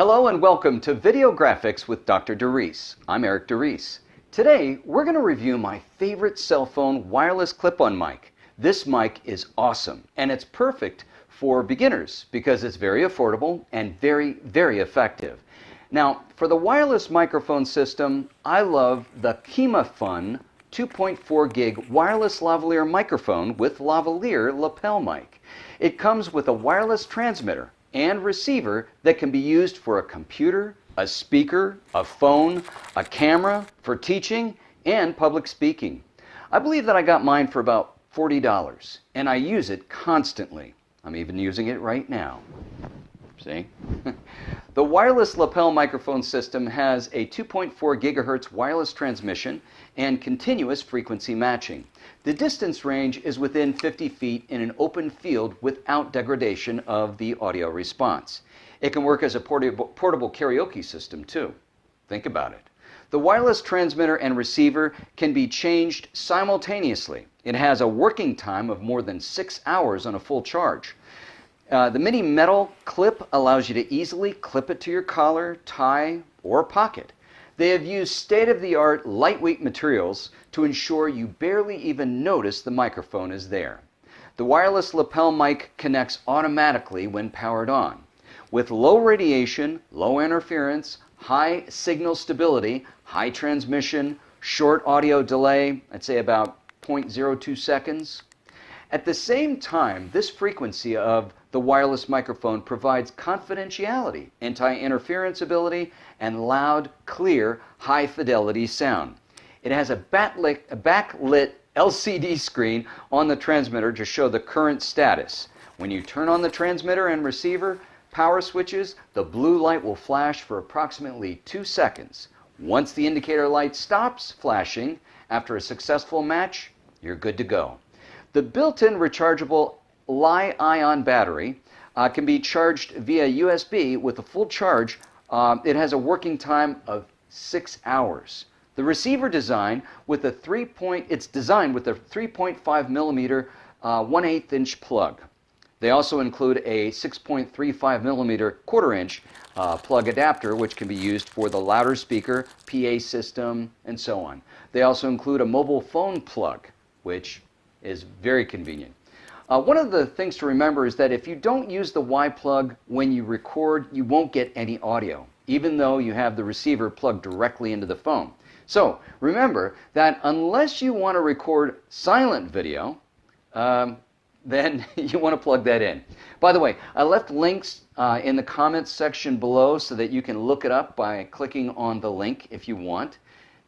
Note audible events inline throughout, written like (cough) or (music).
Hello and welcome to Video Graphics with Dr. DeReese. I'm Eric DeReese. Today, we're going to review my favorite cell phone wireless clip-on mic. This mic is awesome and it's perfect for beginners because it's very affordable and very, very effective. Now, for the wireless microphone system, I love the KimaFun 2.4 gig wireless lavalier microphone with lavalier lapel mic. It comes with a wireless transmitter and receiver that can be used for a computer, a speaker, a phone, a camera, for teaching, and public speaking. I believe that I got mine for about $40, and I use it constantly. I'm even using it right now. See? (laughs) the wireless lapel microphone system has a 2.4 gigahertz wireless transmission and continuous frequency matching. The distance range is within 50 feet in an open field without degradation of the audio response. It can work as a portable, portable karaoke system too. Think about it. The wireless transmitter and receiver can be changed simultaneously. It has a working time of more than six hours on a full charge. Uh, the mini metal clip allows you to easily clip it to your collar, tie, or pocket. They have used state-of-the-art lightweight materials to ensure you barely even notice the microphone is there. The wireless lapel mic connects automatically when powered on. With low radiation, low interference, high signal stability, high transmission, short audio delay, I'd say about 0.02 seconds, at the same time, this frequency of the wireless microphone provides confidentiality, anti-interference ability, and loud, clear, high-fidelity sound. It has a, backlit, LCD screen on the transmitter to show the current status. When you turn on the transmitter and receiver power switches, the blue light will flash for approximately two seconds. Once the indicator light stops flashing after a successful match, you're good to go. The built-in rechargeable Li-ion battery uh, can be charged via USB with a full charge. Uh, it has a working time of six hours. The receiver design with a three point, it's designed with a 3.5 millimeter uh, 1 8 inch plug. They also include a 6.35 millimeter quarter inch uh, plug adapter, which can be used for the louder speaker, PA system, and so on. They also include a mobile phone plug, which is very convenient. Uh, one of the things to remember is that if you don't use the Y plug when you record, you won't get any audio, even though you have the receiver plugged directly into the phone. So remember that unless you want to record silent video, um, (laughs) then you want to plug that in. By the way, I left links uh, in the comments section below so that you can look it up by clicking on the link if you want.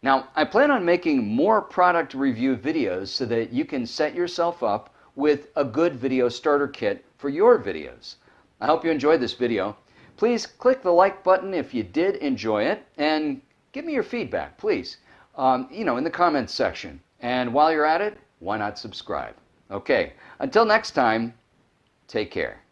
Now, I plan on making more product review videos so that you can set yourself up with a good video starter kit for your videos. I hope you enjoyed this video. Please click the like button if you did enjoy it and give me your feedback, please, um, you know, in the comments section. And while you're at it, why not subscribe? Okay, until next time, take care.